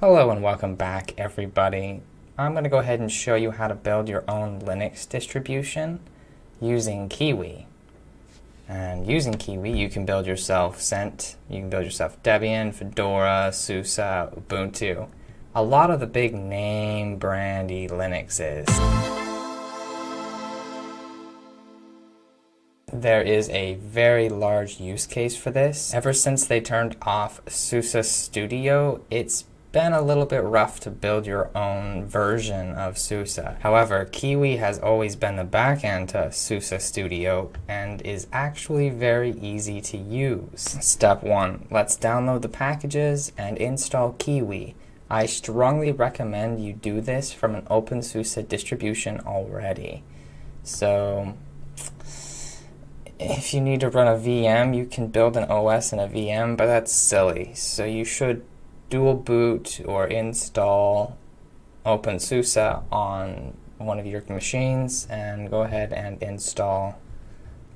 Hello and welcome back everybody. I'm going to go ahead and show you how to build your own Linux distribution using Kiwi. And using Kiwi you can build yourself Cent, you can build yourself Debian, Fedora, SUSE, Ubuntu. A lot of the big name brandy Linuxes. There is a very large use case for this. Ever since they turned off SUSE Studio, it's been a little bit rough to build your own version of SUSE. However, Kiwi has always been the backend to SUSE Studio and is actually very easy to use. Step 1. Let's download the packages and install Kiwi. I strongly recommend you do this from an OpenSUSE distribution already. So, if you need to run a VM, you can build an OS in a VM, but that's silly. So you should dual boot or install OpenSUSE on one of your machines and go ahead and install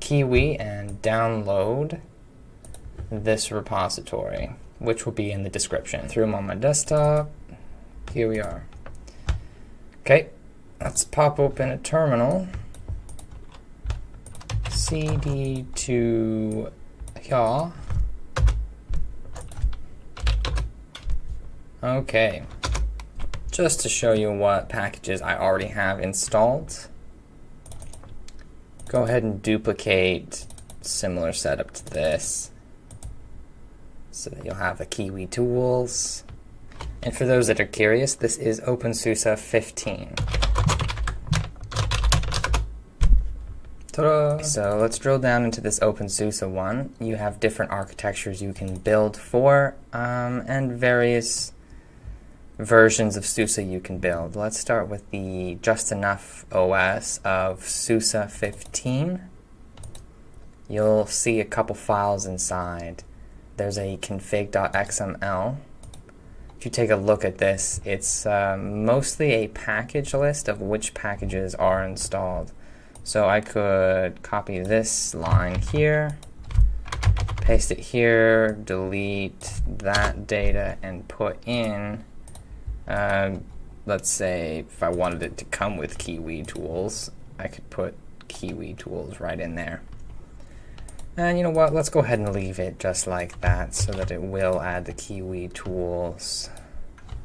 Kiwi and download this repository, which will be in the description. Through them on my desktop. Here we are. Okay, let's pop open a terminal. cd to yaw Okay, just to show you what packages I already have installed, go ahead and duplicate similar setup to this so that you'll have the Kiwi tools. And for those that are curious, this is OpenSUSE 15. So let's drill down into this OpenSUSE one. You have different architectures you can build for um, and various versions of SUSE you can build. Let's start with the just enough OS of SUSE 15. You'll see a couple files inside. There's a config.xml. If you take a look at this, it's uh, mostly a package list of which packages are installed. So I could copy this line here, paste it here, delete that data, and put in um, let's say if I wanted it to come with Kiwi tools, I could put Kiwi tools right in there. And you know what, let's go ahead and leave it just like that so that it will add the Kiwi tools.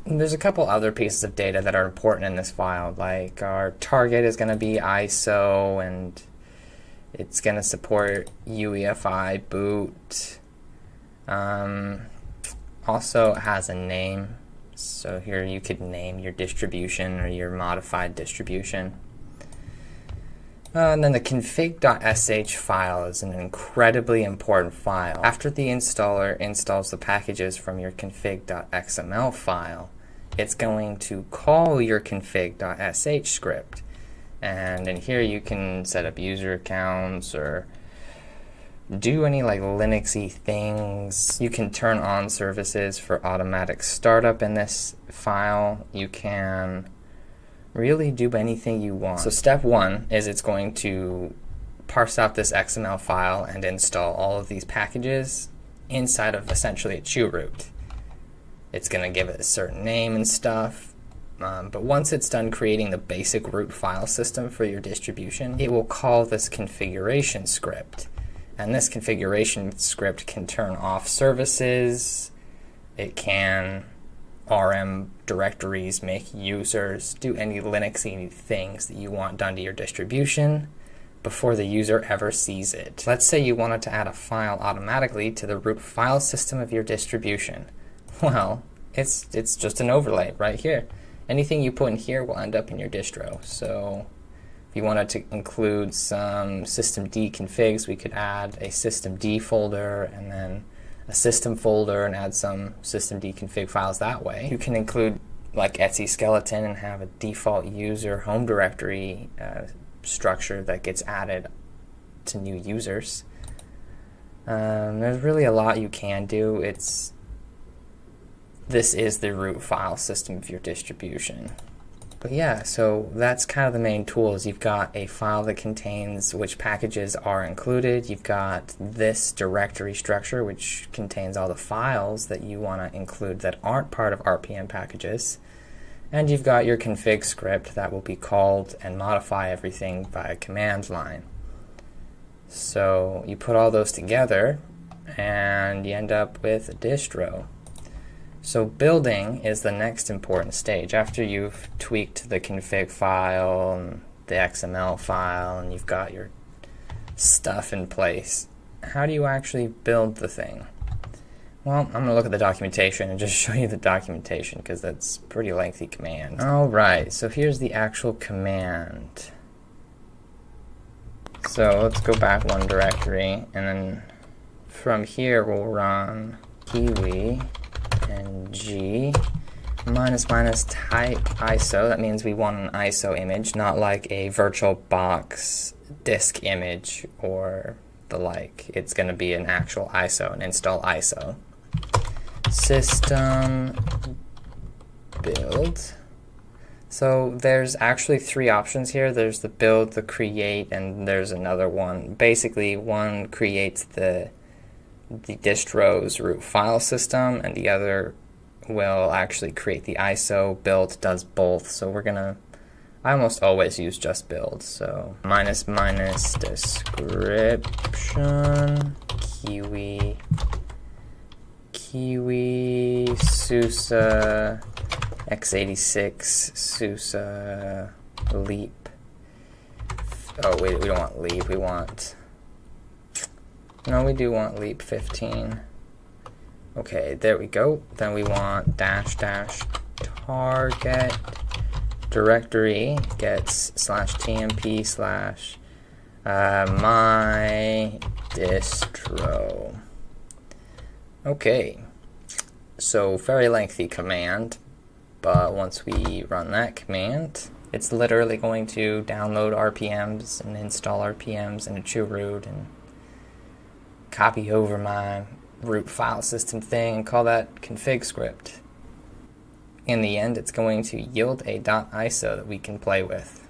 There's a couple other pieces of data that are important in this file, like our target is going to be ISO and it's going to support UEFI boot. Um, also has a name so here you could name your distribution or your modified distribution. Uh, and then the config.sh file is an incredibly important file. After the installer installs the packages from your config.xml file, it's going to call your config.sh script. And in here you can set up user accounts or do any like Linuxy things. You can turn on services for automatic startup in this file. You can really do anything you want. So step one is it's going to parse out this XML file and install all of these packages inside of essentially a chroot. It's going to give it a certain name and stuff. Um, but once it's done creating the basic root file system for your distribution, it will call this configuration script. And this configuration script can turn off services. It can RM directories, make users, do any Linuxy things that you want done to your distribution before the user ever sees it. Let's say you wanted to add a file automatically to the root file system of your distribution. Well, it's, it's just an overlay right here. Anything you put in here will end up in your distro. So you wanted to include some systemd configs, we could add a systemd folder and then a system folder and add some systemd config files that way. You can include like etc skeleton and have a default user home directory uh, structure that gets added to new users. Um, there's really a lot you can do. It's this is the root file system of your distribution. But yeah, so that's kind of the main tools. You've got a file that contains which packages are included. You've got this directory structure, which contains all the files that you want to include that aren't part of RPM packages. And you've got your config script that will be called and modify everything by a command line. So you put all those together and you end up with a distro. So building is the next important stage. After you've tweaked the config file and the XML file and you've got your stuff in place, how do you actually build the thing? Well, I'm going to look at the documentation and just show you the documentation because that's pretty lengthy command. Alright, so here's the actual command. So let's go back one directory and then from here we'll run kiwi and G minus minus type ISO. That means we want an ISO image, not like a VirtualBox disk image or the like. It's going to be an actual ISO, an install ISO. System build. So there's actually three options here. There's the build, the create, and there's another one. Basically, one creates the the distro's root file system, and the other will actually create the ISO. Build does both, so we're gonna, I almost always use just build, so minus minus description, kiwi, kiwi, SUSE, x86, SUSE, leap. Oh wait, we don't want leap, we want no, we do want leap 15. Okay, there we go. Then we want dash dash target directory gets slash tmp slash uh, my distro. Okay, so very lengthy command, but once we run that command, it's literally going to download RPMs and install RPMs and into chroot and copy over my root file system thing and call that config script. In the end, it's going to yield a .iso that we can play with.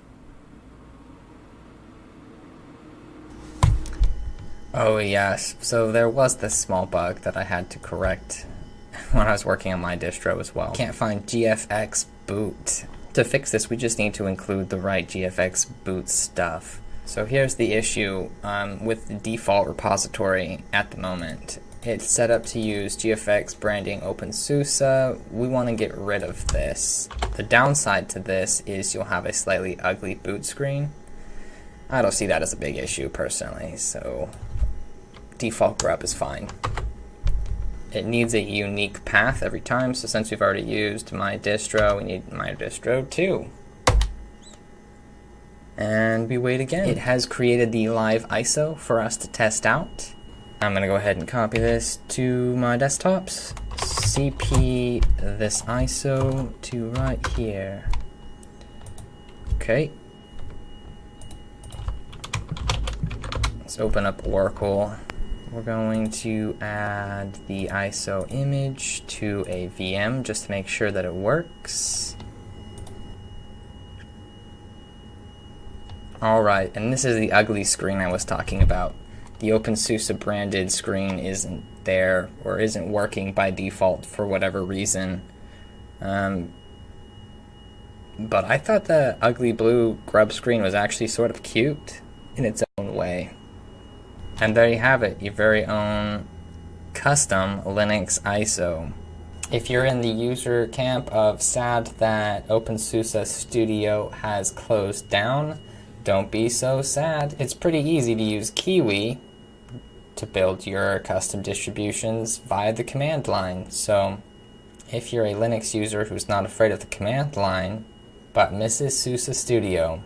Oh yes, so there was this small bug that I had to correct when I was working on my distro as well. Can't find GFX boot. To fix this, we just need to include the right GFX boot stuff. So here's the issue um, with the default repository at the moment. It's set up to use GFX branding OpenSUSE. We want to get rid of this. The downside to this is you'll have a slightly ugly boot screen. I don't see that as a big issue personally, so default grub is fine. It needs a unique path every time, so since we've already used my distro, we need my distro too and we wait again. It has created the live ISO for us to test out. I'm gonna go ahead and copy this to my desktops. CP this ISO to right here. Okay. Let's open up Oracle. We're going to add the ISO image to a VM just to make sure that it works. Alright, and this is the ugly screen I was talking about. The OpenSUSE branded screen isn't there or isn't working by default for whatever reason. Um, but I thought the ugly blue grub screen was actually sort of cute in its own way. And there you have it, your very own custom Linux ISO. If you're in the user camp of sad that OpenSUSE Studio has closed down, don't be so sad. It's pretty easy to use Kiwi to build your custom distributions via the command line. So if you're a Linux user who's not afraid of the command line, but misses SUSE Studio,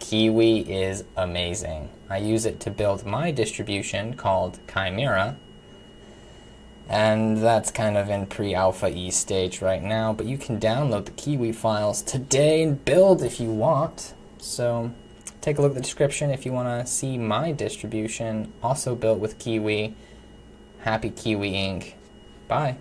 Kiwi is amazing. I use it to build my distribution called Chimera, and that's kind of in pre-alpha E stage right now, but you can download the Kiwi files today and build if you want. So take a look at the description if you want to see my distribution, also built with Kiwi. Happy Kiwiing. Bye.